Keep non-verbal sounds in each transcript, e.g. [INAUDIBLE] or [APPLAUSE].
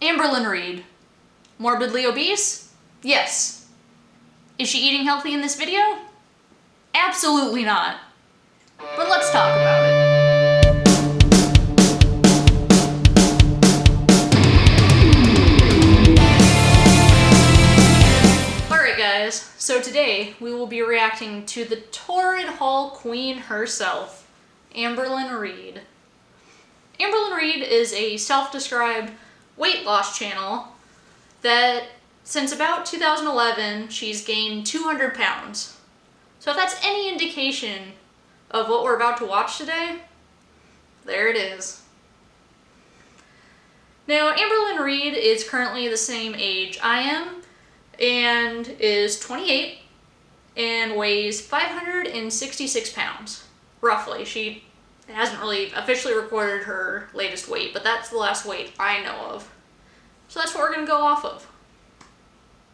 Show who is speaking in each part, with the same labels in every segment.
Speaker 1: Amberlynn Reid. Morbidly obese? Yes. Is she eating healthy in this video? Absolutely not. But let's talk about it. Alright guys, so today we will be reacting to the Torrid Hall Queen herself, Amberlynn Reid. Amberlynn Reid is a self-described weight loss channel that since about 2011 she's gained 200 pounds. So if that's any indication of what we're about to watch today, there it is. Now Amberlynn Reid is currently the same age I am and is 28 and weighs 566 pounds, roughly. She hasn't really officially recorded her latest weight, but that's the last weight I know of. So that's what we're gonna go off of.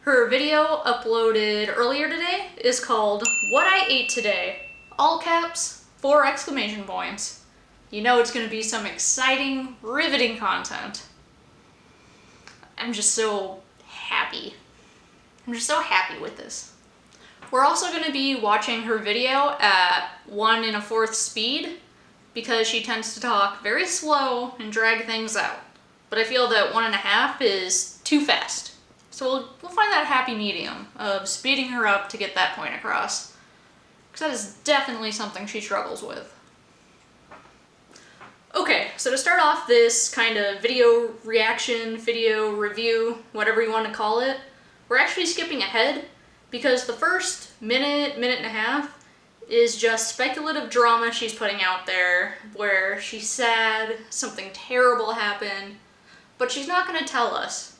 Speaker 1: Her video uploaded earlier today is called What I Ate Today. All caps, four exclamation points. You know it's gonna be some exciting, riveting content. I'm just so happy. I'm just so happy with this. We're also going to be watching her video at one and a fourth speed because she tends to talk very slow and drag things out. But I feel that one and a half is too fast. So we'll, we'll find that happy medium of speeding her up to get that point across. Because that is definitely something she struggles with. Okay, so to start off this kind of video reaction, video review, whatever you want to call it, we're actually skipping ahead because the first minute, minute and a half is just speculative drama she's putting out there where she's sad, something terrible happened, but she's not going to tell us.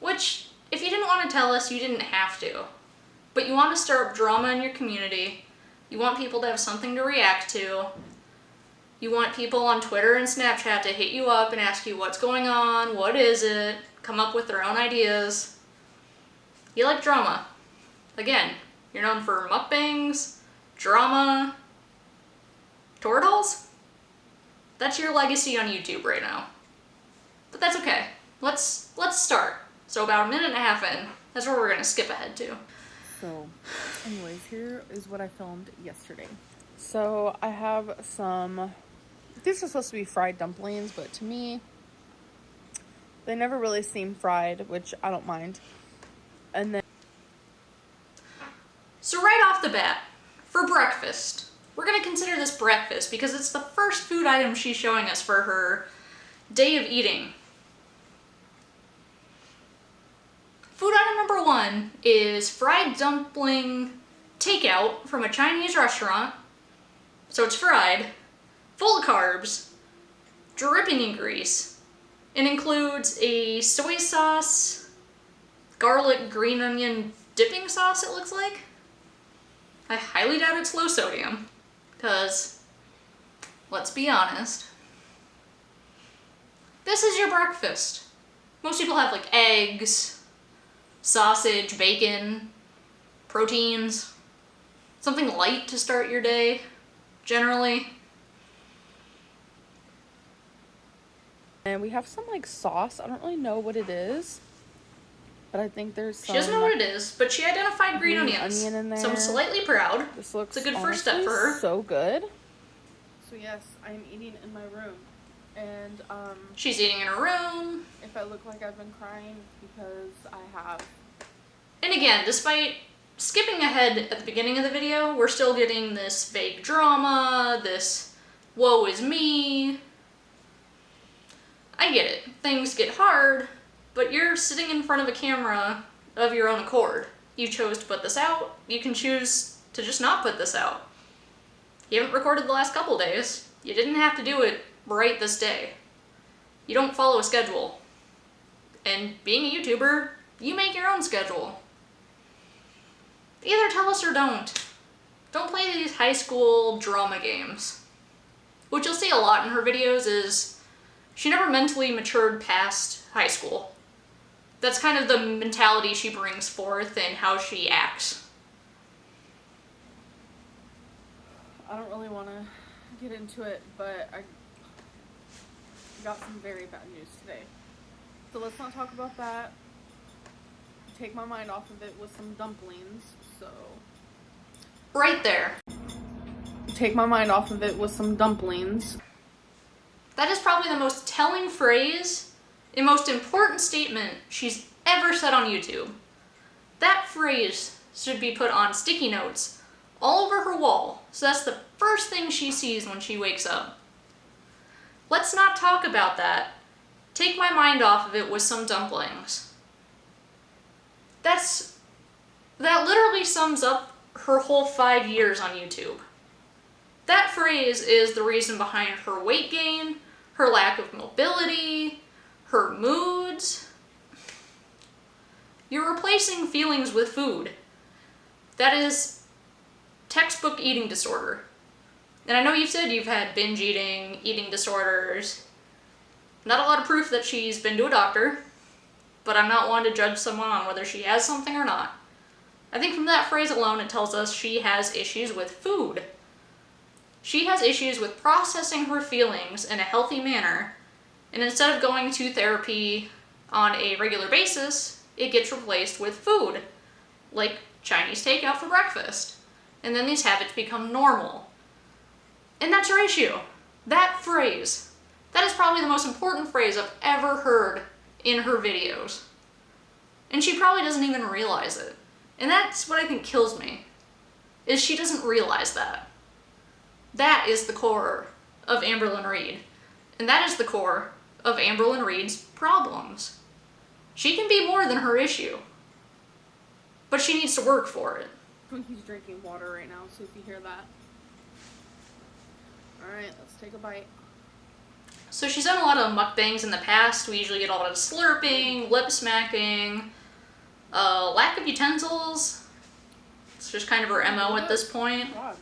Speaker 1: Which, if you didn't want to tell us, you didn't have to. But you want to stir up drama in your community, you want people to have something to react to, you want people on Twitter and Snapchat to hit you up and ask you what's going on, what is it, come up with their own ideas. You like drama. Again, you're known for mukbangs, drama, turtles? That's your legacy on YouTube right now. But that's okay. Let's let's start. So about a minute and a half in, that's where we're gonna skip ahead to.
Speaker 2: So, anyways, here is what I filmed yesterday. So I have some, these are supposed to be fried dumplings, but to me, they never really seem fried, which I don't mind. And then.
Speaker 1: So right off the bat, for breakfast, we're gonna consider this breakfast because it's the first food item she's showing us for her day of eating. Food item number one is fried dumpling takeout from a Chinese restaurant. So it's fried, full of carbs, dripping in grease, and includes a soy sauce, garlic green onion dipping sauce it looks like. I highly doubt it's low sodium, because let's be honest, this is your breakfast. Most people have like eggs, sausage, bacon, proteins, something light to start your day, generally.
Speaker 2: And we have some like sauce. I don't really know what it is. But I think there's some...
Speaker 1: She doesn't know what it is, but she identified green, green onions.
Speaker 2: Onion in there.
Speaker 1: So I'm slightly proud.
Speaker 2: This looks
Speaker 1: it's a good first step for her.
Speaker 2: so good. So yes, I am eating in my room. And um
Speaker 1: She's eating in her room.
Speaker 2: If I look like I've been crying because I have.
Speaker 1: And again, despite skipping ahead at the beginning of the video, we're still getting this vague drama, this woe is me. I get it. Things get hard, but you're sitting in front of a camera of your own accord. You chose to put this out, you can choose to just not put this out. You haven't recorded the last couple days. You didn't have to do it right this day. You don't follow a schedule. And being a YouTuber, you make your own schedule. Either tell us or don't. Don't play these high school drama games. What you'll see a lot in her videos is she never mentally matured past high school that's kind of the mentality she brings forth and how she acts.
Speaker 2: I don't really want to get into it, but I got some very bad news today.
Speaker 3: So let's not talk about that. Take my mind off of it with some dumplings. So
Speaker 1: Right there.
Speaker 3: take my mind off of it with some dumplings.
Speaker 1: That is probably the most telling phrase and most important statement she's ever said on YouTube. That phrase should be put on sticky notes all over her wall, so that's the first thing she sees when she wakes up. Let's not talk about that. Take my mind off of it with some dumplings. That's. That literally sums up her whole five years on YouTube. That phrase is the reason behind her weight gain, her lack of mobility, her moods. You're replacing feelings with food. That is textbook eating disorder. And I know you've said you've had binge eating, eating disorders. Not a lot of proof that she's been to a doctor, but I'm not one to judge someone on whether she has something or not. I think from that phrase alone, it tells us she has issues with food. She has issues with processing her feelings in a healthy manner, and instead of going to therapy on a regular basis, it gets replaced with food, like Chinese takeout for breakfast. And then these habits become normal. And that's her issue. That phrase. That is probably the most important phrase I've ever heard in her videos. And she probably doesn't even realize it. And that's what I think kills me. Is she doesn't realize that. That is the core of Amberlynn Reid. And that is the core of Amberlynn Reid's problems. She can be more than her issue. But she needs to work for it.
Speaker 3: Twinkies drinking water right now, so if you hear that. Alright, let's take a bite.
Speaker 1: So she's done a lot of mukbangs in the past. We usually get a lot of slurping, lip smacking, uh, lack of utensils. It's just kind of her MO at this point.
Speaker 3: God.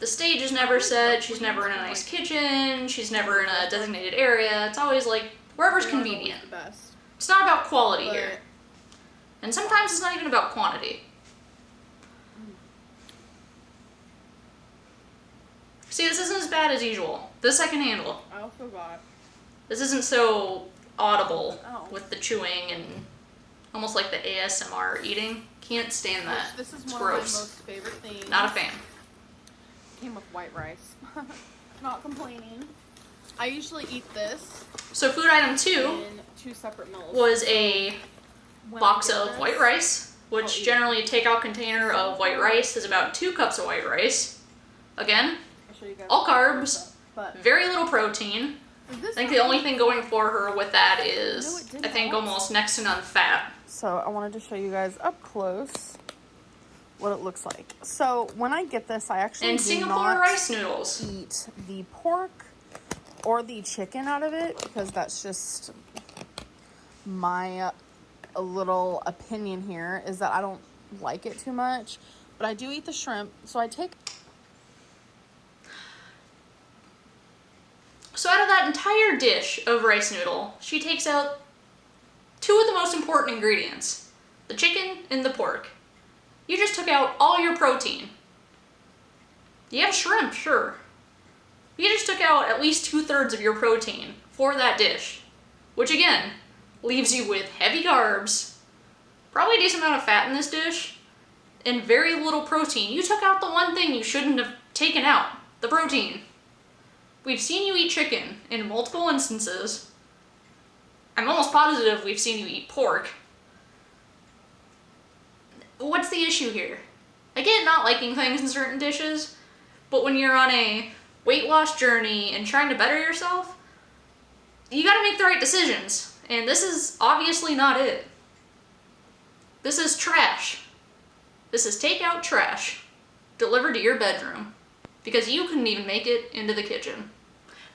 Speaker 1: The stage is never set, she's never in a nice kitchen, she's never in a designated area. It's always like wherever's
Speaker 3: They're not always
Speaker 1: convenient. It's not about quality here. And sometimes it's not even about quantity. See, this isn't as bad as usual. This I can handle.
Speaker 3: I also got
Speaker 1: This isn't so audible
Speaker 3: Oh.
Speaker 1: with the chewing and almost like the ASMR eating. Can't stand that.
Speaker 3: This is
Speaker 1: it's
Speaker 3: one
Speaker 1: gross.
Speaker 3: of my most favorite things.
Speaker 1: Not a fan.
Speaker 3: Came with white rice. [LAUGHS] Not complaining. I usually eat this
Speaker 1: So food item two
Speaker 3: two separate meals.
Speaker 1: was a
Speaker 3: When
Speaker 1: box of
Speaker 3: this-
Speaker 1: white rice, which generally a takeout container of white rice is about two cups of white rice. Again,
Speaker 3: You guys
Speaker 1: all carbs.
Speaker 3: But
Speaker 1: very little protein. I think the only thing going for her with that is
Speaker 3: No,
Speaker 1: is,
Speaker 3: it didn't
Speaker 1: I think, almost next to none fat.
Speaker 3: So I wanted to show you guys up close what it looks like. So when I get this, I actually
Speaker 1: And
Speaker 3: do
Speaker 1: Singapore
Speaker 3: not
Speaker 1: rice noodles.
Speaker 3: eat the pork or the chicken out of it because that's just my uh, little opinion here is that I don't like it too much. But I do eat the shrimp, so I take
Speaker 1: So out of that entire dish of rice noodle, she takes out two of the most important ingredients. The chicken and the pork. You just took out all your protein. You have shrimp, sure. You just took out at least two thirds of your protein for that dish. Which again, leaves you with heavy carbs, probably a decent amount of fat in this dish, and very little protein. You took out the one thing you shouldn't have taken out the protein. We've seen you eat chicken in multiple instances. I'm almost positive we've seen you eat pork. What's the issue here? I get not liking things in certain dishes, but when you're on a weight loss journey and trying to better yourself, you gotta make the right decisions. And this is obviously not it. This is trash. This is takeout trash delivered to your bedroom because you couldn't even make it into the kitchen.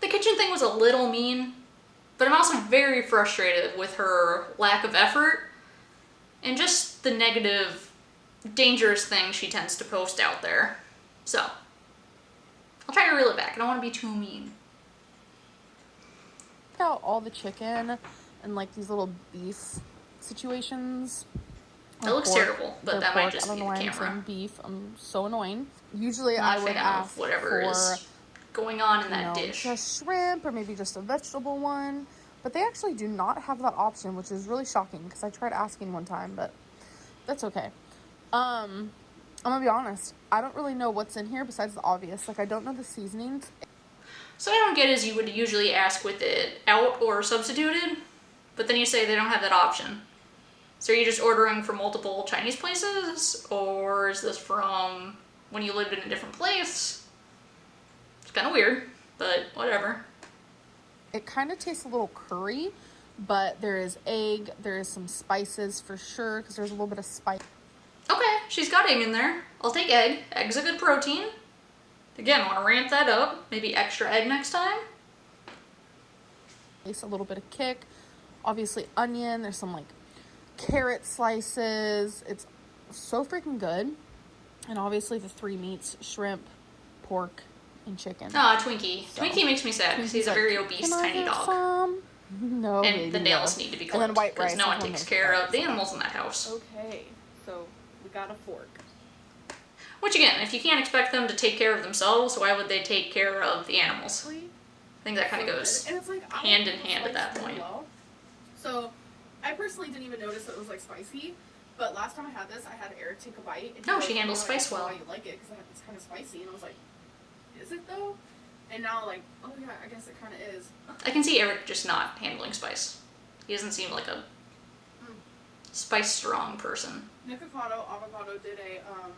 Speaker 1: The kitchen thing was a little mean, but I'm also very frustrated with her lack of effort and just the negative, dangerous things she tends to post out there. So, I'll try to reel it back. I don't want to be too mean.
Speaker 3: out all the chicken and like these little beef situations.
Speaker 1: That looks
Speaker 3: Pork-
Speaker 1: terrible, but
Speaker 3: they're
Speaker 1: that might
Speaker 3: pork.
Speaker 1: just
Speaker 3: I don't
Speaker 1: be
Speaker 3: know
Speaker 1: the
Speaker 3: why I'm
Speaker 1: camera.
Speaker 3: saying beef. I'm so annoying. Usually
Speaker 1: Not
Speaker 3: I
Speaker 1: a
Speaker 3: would
Speaker 1: fan
Speaker 3: ask
Speaker 1: whatever
Speaker 3: for
Speaker 1: is going on in
Speaker 3: you
Speaker 1: that
Speaker 3: know,
Speaker 1: dish.
Speaker 3: just shrimp or maybe just a vegetable one.
Speaker 2: But they actually do not have that option, which is really shocking because I tried asking one time, but that's okay. Um, I'm gonna be honest. I don't really know what's in here besides the obvious. Like I don't know the seasonings.
Speaker 1: So I don't get is you would usually ask with it out or substituted, but then you say they don't have that option. So are you just ordering from multiple Chinese places, or is this from when you lived in a different place? It's kind of weird, but whatever.
Speaker 2: It kind of tastes a little curry, but there is egg. There is some spices for sure because there's a little bit of spice.
Speaker 1: Okay, she's got egg in there. I'll take egg. Egg's a good protein. Again, I want to ramp that up. Maybe extra egg next time.
Speaker 2: A little bit of kick. Obviously onion. There's some like carrot slices. It's so freaking good. And obviously the three meats, shrimp, pork, and chicken.
Speaker 1: Ah, Twinkie.
Speaker 2: So,
Speaker 1: Twinkie makes me sad because he's a very obese
Speaker 2: "Can I
Speaker 1: tiny
Speaker 2: have
Speaker 1: dog.
Speaker 2: some?" [LAUGHS] No.
Speaker 1: And the nails
Speaker 2: no.
Speaker 1: need to be
Speaker 2: And then
Speaker 1: clipped because no one takes care of the animals in that house.
Speaker 2: Okay, so we got a fork.
Speaker 1: Which again, if you can't expect them to take care of themselves, why would they take care of the animals? I think that kind of goes.
Speaker 3: And it's like
Speaker 1: hand in
Speaker 3: like
Speaker 1: hand at that point.
Speaker 3: well. So, I personally didn't even notice that it was like spicy. But last time I had this, I had Eric take a bite. And
Speaker 1: No, she handles
Speaker 3: "You
Speaker 1: spice
Speaker 3: don't
Speaker 1: well."
Speaker 3: Why you like it? Because it's kind of spicy, and I was like, "Is it though?" And now, like, oh yeah, I guess it kind of is.
Speaker 1: I can see Eric just not handling spice. He doesn't seem like a spice strong person.
Speaker 3: Nikocado Avocado did a um,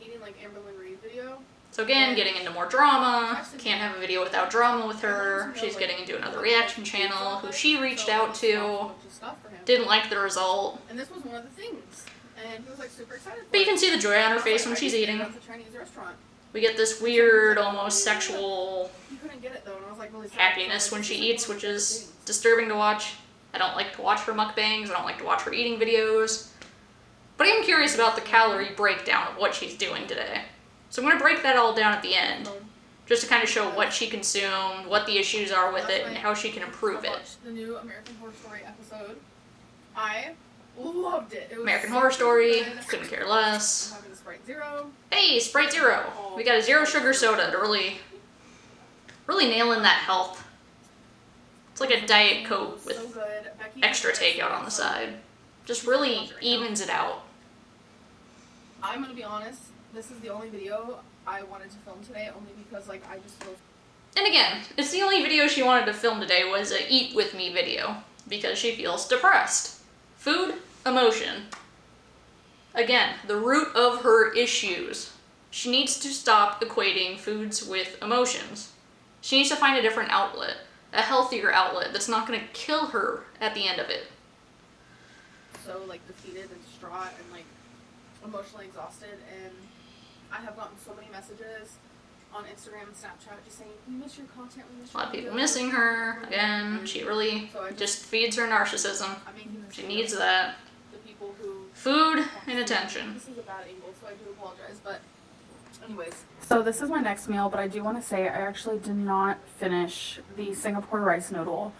Speaker 3: eating like Amberlynn Reid video.
Speaker 1: So again, getting into more drama. Can't have a video without drama with her.
Speaker 3: Everyone's, you know,
Speaker 1: She's getting into another reaction channel who she reached out
Speaker 3: I bought a
Speaker 1: to.
Speaker 3: bunch of stuff for him.
Speaker 1: Didn't like the result.
Speaker 3: And this was one of the things. And he was like super excited.
Speaker 1: But you can see the joy on her face when she's
Speaker 3: just ate it
Speaker 1: eating.
Speaker 3: Chinese restaurant.
Speaker 1: We get this weird, almost sexual
Speaker 3: You couldn't get it though, and I was like really sad.
Speaker 1: happiness when she eats, which is disturbing to watch. I don't like to watch her mukbangs. I don't like to watch her eating videos. But I am curious about the calorie breakdown of what she's doing today. So I'm going to break that all down at the end,
Speaker 3: So,
Speaker 1: just to kind of show what she consumed, what the issues are with it, and how she can improve it.
Speaker 3: the new American Horror Story episode. I loved it. it was
Speaker 1: American
Speaker 3: so
Speaker 1: Horror Story, couldn't care less.
Speaker 3: Sprite Zero.
Speaker 1: Hey, Sprite Zero. We got a zero sugar soda to really, really nail in that health. It's like a Diet Coke
Speaker 3: So
Speaker 1: with.
Speaker 3: Becky
Speaker 1: extra takeout on the side. Just really evens it out.
Speaker 3: I'm gonna be honest. This is the only video I wanted to film today, only because like I just feel
Speaker 1: And again, it's the only video she wanted to film today was a eat with me video because she feels depressed. Food, emotion. Again, the root of her issues. She needs to stop equating foods with emotions. She needs to find a different outlet, a healthier outlet that's not going to kill her at the end of it.
Speaker 3: so like defeated and distraught and like emotionally exhausted and I have gotten so many messages on Instagram and Snapchat just saying we miss your content, we miss
Speaker 1: A lot of people
Speaker 3: videos."
Speaker 1: missing her. Again, mm-hmm. she really
Speaker 3: So I
Speaker 1: just feeds her narcissism.
Speaker 3: Making this
Speaker 1: She needs that.
Speaker 3: The people who
Speaker 1: Food and attention.
Speaker 3: This is a bad angle, so I do apologize, but anyways. So this is my next meal, but I do want to say I actually did not finish the Singapore rice noodle.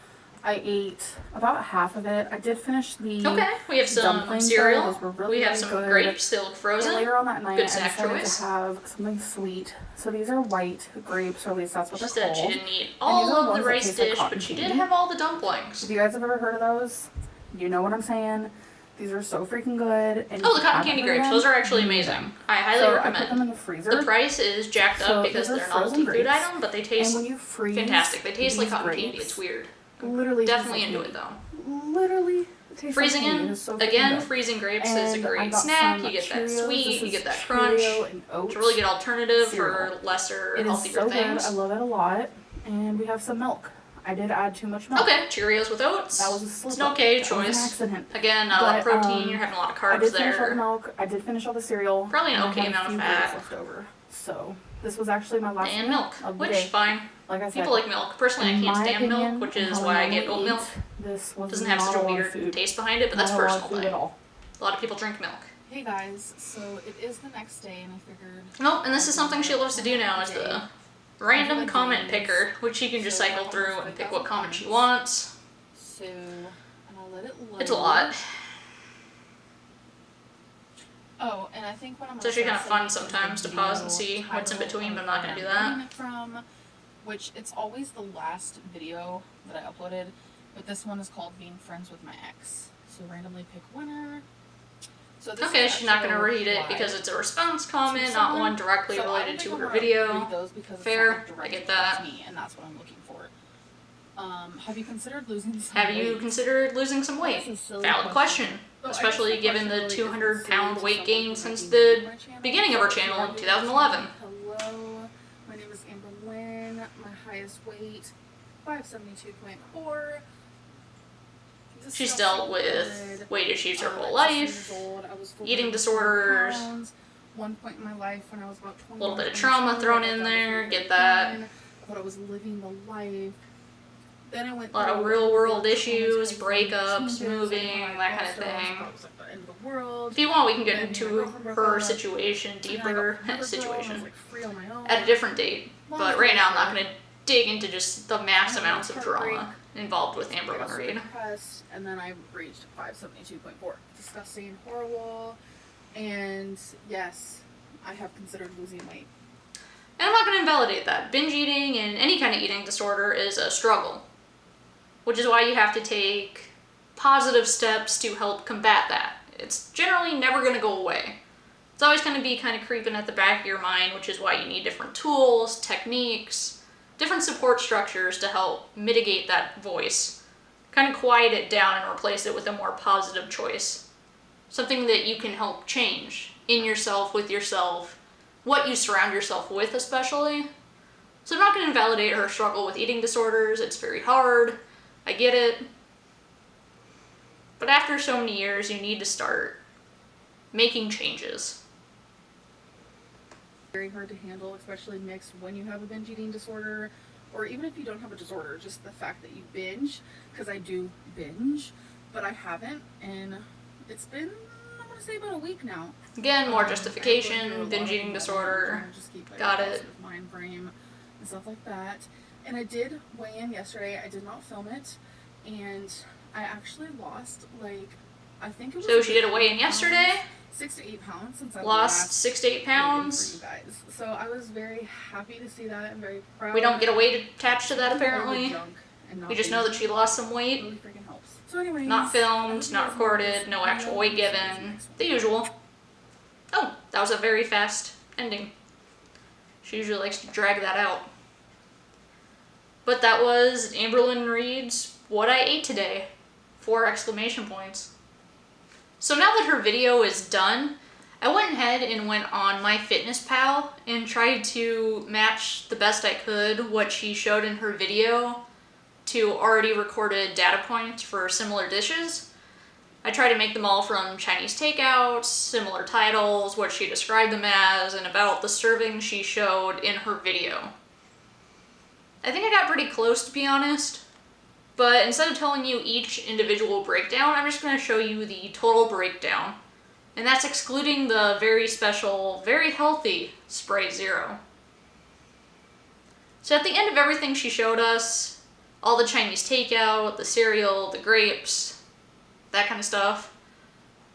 Speaker 3: I ate about half of it. I did finish the
Speaker 1: Okay, we have some cereal.
Speaker 3: though. Really,
Speaker 1: we have
Speaker 3: really
Speaker 1: some
Speaker 3: good.
Speaker 1: grapes still
Speaker 3: And
Speaker 1: frozen.
Speaker 3: later on that night,
Speaker 1: Good
Speaker 3: I
Speaker 1: snack
Speaker 3: decided
Speaker 1: choice.
Speaker 3: to have something sweet. So these are white grapes, or at least that's what
Speaker 1: She
Speaker 3: they're
Speaker 1: said she didn't eat all of the rice
Speaker 3: like
Speaker 1: dish, but she did have all the dumplings.
Speaker 3: If you guys have ever heard of those, you know what I'm saying. These are so freaking good. And
Speaker 1: Oh, the cotton candy grapes.
Speaker 3: them,
Speaker 1: Those are actually amazing. I highly
Speaker 3: so I put them in the freezer.
Speaker 1: The price is jacked
Speaker 3: So
Speaker 1: up because they're a novelty food item, but they
Speaker 3: and
Speaker 1: taste
Speaker 3: when you freeze
Speaker 1: fantastic. They taste like cotton
Speaker 3: grapes,
Speaker 1: candy. It's weird.
Speaker 3: Literally,
Speaker 1: Definitely into it though.
Speaker 3: Literally,
Speaker 1: Freezing
Speaker 3: like
Speaker 1: in
Speaker 3: so
Speaker 1: again. Freezing grapes is a great snack. You get that sweet. You get that crunch.
Speaker 3: And.
Speaker 1: It's a really good alternative for lesser,
Speaker 3: It
Speaker 1: healthier
Speaker 3: so
Speaker 1: things.
Speaker 3: good. I love it a lot. And we have some milk. I did add too much milk.
Speaker 1: Okay, Cheerios with oats.
Speaker 3: That was a slip
Speaker 1: It's an okay
Speaker 3: That was an
Speaker 1: choice.
Speaker 3: accident.
Speaker 1: Again, not a lot of protein.
Speaker 3: um,
Speaker 1: You're having a lot of carbs
Speaker 3: I
Speaker 1: carbs
Speaker 3: did finish all the milk. I did finish all the cereal.
Speaker 1: Probably an
Speaker 3: and
Speaker 1: okay amount of fat.
Speaker 3: left over. So this was actually my last
Speaker 1: And milk,
Speaker 3: of the
Speaker 1: which
Speaker 3: day.
Speaker 1: fine.
Speaker 3: Like I said,
Speaker 1: People like milk. Personally, I can't stand
Speaker 3: opinion,
Speaker 1: milk, which is why I get oat milk.
Speaker 3: This
Speaker 1: Doesn't have such a weird
Speaker 3: food.
Speaker 1: taste behind it, but that's
Speaker 3: Not a lot
Speaker 1: personal.
Speaker 3: at all.
Speaker 1: A lot of people drink milk.
Speaker 3: Hey guys, so it is the next day, and I figured.
Speaker 1: Nope, and this is something she loves to do now is the random comment picker, which she can just cycle through and pick what comment she wants.
Speaker 3: So, and I'll let it load.
Speaker 1: It's a lot.
Speaker 3: Oh, and I think what I'm
Speaker 1: It's actually kinda fun sometimes to pause and see what's in between, but I'm not gonna do that.
Speaker 3: I'm getting it from, which it's always the last video that I uploaded, but this one is called Being Friends with My Ex. So randomly pick winner. So
Speaker 1: Okay, she's not gonna read it because it's a response comment, not one directly
Speaker 3: So
Speaker 1: related to her video. Fair, I get that.
Speaker 3: Me, and that's what I'm looking for. Um, have you considered losing some
Speaker 1: Have you
Speaker 3: weight?
Speaker 1: considered losing some weight? Valid question.
Speaker 3: I
Speaker 1: especially given
Speaker 3: question
Speaker 1: the 200
Speaker 3: silly
Speaker 1: pound weight gain since the
Speaker 3: new to my channel.
Speaker 1: beginning of our
Speaker 3: you
Speaker 1: channel in 2011.
Speaker 3: my channel, Hello, my name is Amber Lynn. My highest weight, 572.4.
Speaker 1: She's dealt with weight issues her uh, whole life, eating disorders,
Speaker 3: One point in my life when I was about 20.
Speaker 1: little bit of trauma thrown in there, get that.
Speaker 3: Thought I was living the life. Then I went
Speaker 1: A lot of real world issues, breakups, moving, that kind of thing.
Speaker 3: thought it was like the end of the world.
Speaker 1: If you want, we can get into
Speaker 3: my girlfriend broke
Speaker 1: her situation
Speaker 3: And then I got
Speaker 1: deeper
Speaker 3: with another girl, [LAUGHS] and I was,
Speaker 1: situation
Speaker 3: like, free on my own.
Speaker 1: at a different date. But right now, I'm not going to dig into just the mass amounts of drama involved with Amber
Speaker 3: got
Speaker 1: Lynn
Speaker 3: super
Speaker 1: Reid.
Speaker 3: depressed, and then I reached 572.4. Disgusting, horrible, and yes, I have considered losing weight.
Speaker 1: And I'm not going to invalidate that. Binge eating and any kind of eating disorder is a struggle, which is why you have to take positive steps to help combat that. It's generally never going to go away. It's always going to be kind of creeping at the back of your mind, which is why you need different tools, techniques, different support structures to help mitigate that voice. Kind of quiet it down and replace it with a more positive choice. Something that you can help change in yourself, with yourself, what you surround yourself with, especially. So I'm not going to invalidate her struggle with eating disorders. It's very hard. I get it. But after so many years, you need to start making changes.
Speaker 3: Very hard to handle, especially mixed when you have a binge eating disorder, or even if you don't have a disorder, just the fact that you binge, because I do binge, but I haven't, and it's been, I'm going to say about a week now.
Speaker 1: Again, more
Speaker 3: Um, I go through a
Speaker 1: justification, binge eating disorder.
Speaker 3: trying to just keep, like,
Speaker 1: Got it.
Speaker 3: Mind frame and stuff like that. And I did weigh in yesterday. I did not film it, and I actually lost like I think it was.
Speaker 1: So she did a weigh-in
Speaker 3: pounds,
Speaker 1: yesterday?
Speaker 3: Six to eight pounds since I
Speaker 1: Lost six to eight pounds.
Speaker 3: Guys, so I was very happy to see that. I'm very proud.
Speaker 1: We don't get a weight attached to that
Speaker 3: Eating all the
Speaker 1: apparently.
Speaker 3: and
Speaker 1: We just know that she lost some weight.
Speaker 3: really freaking helps. So anyways,
Speaker 1: Not filmed, not recorded, no actual weight
Speaker 3: See you guys
Speaker 1: given. The usual. Oh, that was a very fast ending. She usually likes to drag that out. But that was Amberlynn Reid's What I Ate Today. Four exclamation points. So now that her video is done, I went ahead and went on MyFitnessPal and tried to match the best I could what she showed in her video to already recorded data points for similar dishes. I tried to make them all from Chinese takeouts, similar titles, what she described them as, and about the serving she showed in her video. I think I got pretty close to be honest, but instead of telling you each individual breakdown, I'm just going to show you the total breakdown. And that's excluding the very special, very healthy Sprite Zero. So at the end of everything she showed us, all the Chinese takeout, the cereal, the grapes, that kind of stuff.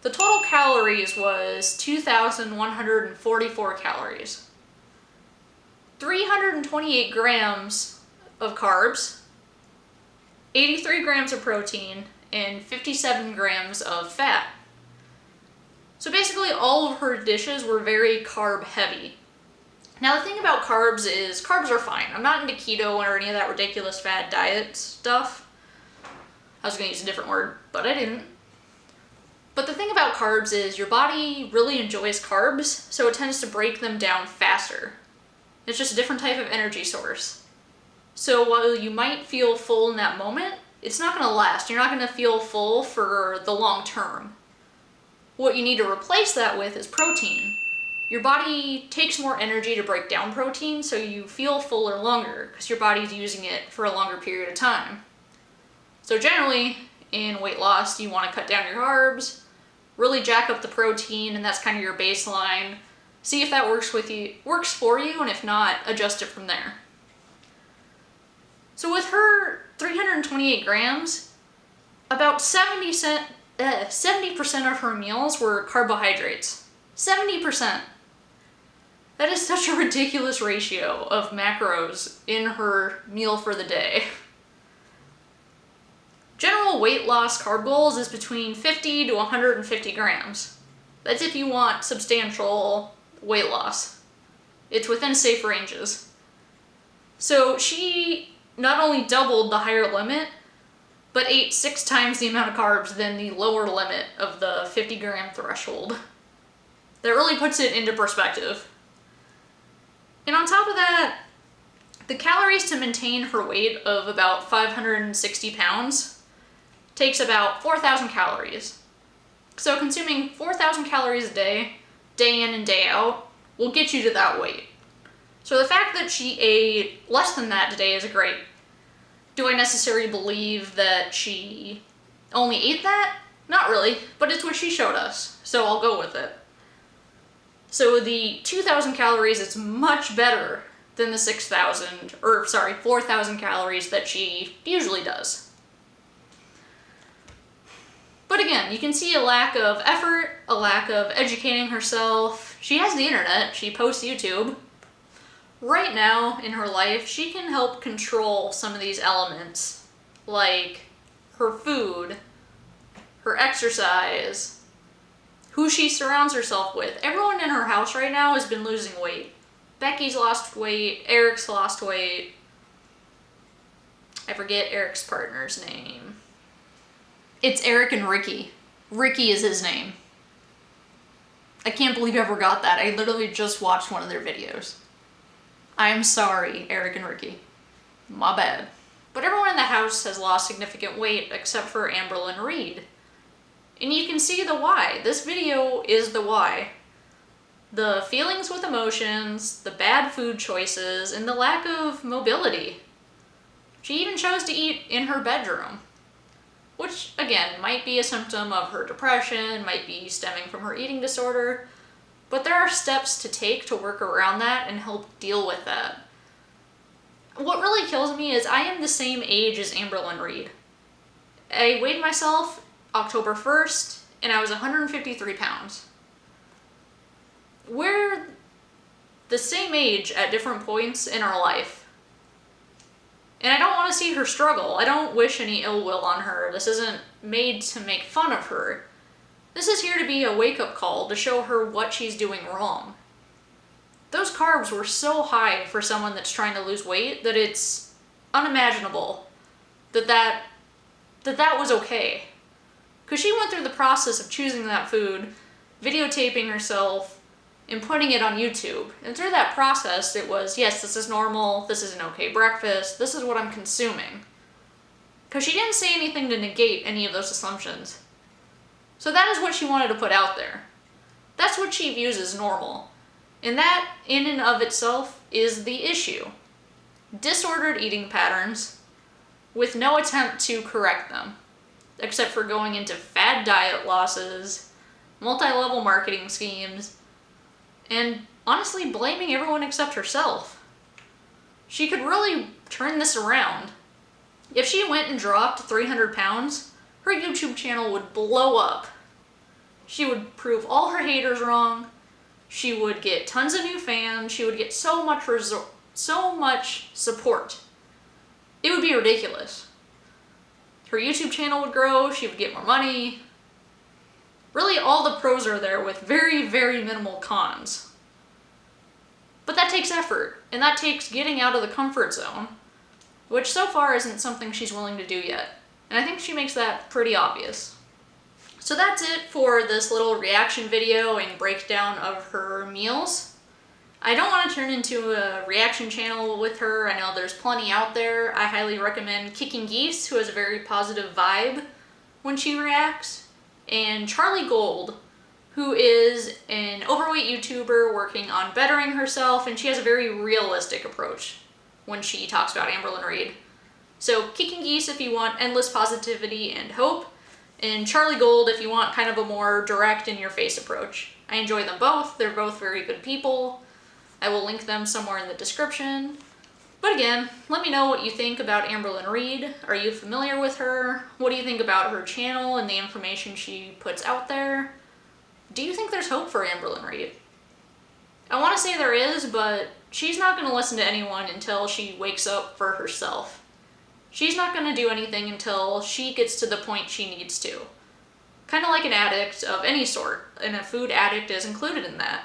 Speaker 1: The total calories was 2,144 calories. 328 grams of carbs, 83 grams of protein, and 57 grams of fat. So basically all of her dishes were very carb heavy. Now the thing about carbs is carbs are fine. I'm not into keto or any of that ridiculous fad diet stuff. I was gonna use a different word, but I didn't. But the thing about carbs is your body really enjoys carbs, so it tends to break them down faster. It's just a different type of energy source. So while you might feel full in that moment, it's not gonna last. You're not gonna feel full for the long term. What you need to replace that with is protein. Your body takes more energy to break down protein, so you feel fuller longer because your body's using it for a longer period of time. So generally, in weight loss, you want to cut down your carbs, really jack up the protein, and that's kind of your baseline. See if that works with you, works for you, and if not, adjust it from there. So with her 328 grams, about 70 cent, uh, 70% of her meals were carbohydrates. 70%. That is such a ridiculous ratio of macros in her meal for the day. General weight loss carb goals is between 50 to 150 grams. That's if you want substantial weight loss. It's within safe ranges. So she not only doubled the higher limit, but ate six times the amount of carbs than the lower limit of the 50 gram threshold. That really puts it into perspective. And on top of that, the calories to maintain her weight of about 560 pounds takes about 4,000 calories. So consuming 4,000 calories a day, day in and day out, will get you to that weight. So the fact that she ate less than that today is a great. Do I necessarily believe that she only ate that? Not really, but it's what she showed us, so I'll go with it. So the 2,000 calories is much better than the 6,000, or sorry, 4,000 calories that she usually does. But again, you can see a lack of effort, a lack of educating herself. She has the internet, she posts YouTube. Right now in her life, she can help control some of these elements, like her food, her exercise, who she surrounds herself with. Everyone in her house right now has been losing weight. Becky's lost weight, Eric's lost weight. I forget Eric's partner's name. It's Eric and Ricky. Ricky is his name. I can't believe I ever got that. I literally just watched one of their videos. I'm sorry, Eric and Ricky. My bad. But everyone in the house has lost significant weight except for Amberlynn Reid. And you can see the why. This video is the why. The feelings with emotions, the bad food choices, and the lack of mobility. She even chose to eat in her bedroom. Which, again, might be a symptom of her depression, might be stemming from her eating disorder, but there are steps to take to work around that and help deal with that. What really kills me is I am the same age as Amberlynn Reid. I weighed myself October 1st, and I was 153 pounds. We're the same age at different points in our life. And I don't want to see her struggle. I don't wish any ill will on her. This isn't made to make fun of her. This is here to be a wake-up call to show her what she's doing wrong. Those carbs were so high for someone that's trying to lose weight that it's unimaginable that that, that, that was okay. Because she went through the process of choosing that food, videotaping herself, and putting it on YouTube. And through that process, it was, yes, this is normal, this is an okay breakfast, this is what I'm consuming. Because she didn't say anything to negate any of those assumptions. So that is what she wanted to put out there. That's what she views as normal. And that, in and of itself, is the issue. Disordered eating patterns with no attempt to correct them except for going into fad diet losses, multi-level marketing schemes, and honestly blaming everyone except herself. She could really turn this around. If she went and dropped 300 pounds, her YouTube channel would blow up. She would prove all her haters wrong. She would get tons of new fans. She would get so much so much support. It would be ridiculous her YouTube channel would grow, she would get more money. Really all the pros are there with very, very minimal cons. But that takes effort, and that takes getting out of the comfort zone, which so far isn't something she's willing to do yet. And I think she makes that pretty obvious. So that's it for this little reaction video and breakdown of her meals. I don't want to turn into a reaction channel with her. I know there's plenty out there. I highly recommend Kicking Geese, who has a very positive vibe when she reacts, and Charlie Gold, who is an overweight YouTuber working on bettering herself, and she has a very realistic approach when she talks about Amberlynn Reid. So Kicking Geese if you want endless positivity and hope, and Charlie Gold if you want kind of a more direct in your face approach. I enjoy them both. They're both very good people. I will link them somewhere in the description. But again, let me know what you think about Amberlynn Reid. Are you familiar with her? What do you think about her channel and the information she puts out there? Do you think there's hope for Amberlynn Reid? I want to say there is, but she's not going to listen to anyone until she wakes up for herself. She's not going to do anything until she gets to the point she needs to. Kind of like an addict of any sort, and a food addict is included in that.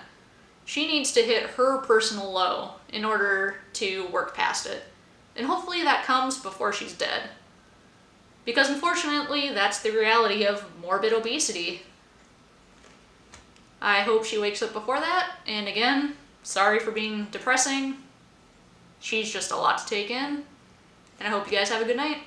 Speaker 1: She needs to hit her personal low in order to work past it. And hopefully that comes before she's dead. Because unfortunately, that's the reality of morbid obesity. I hope she wakes up before that, and again, sorry for being depressing. She's just a lot to take in, and I hope you guys have a good night.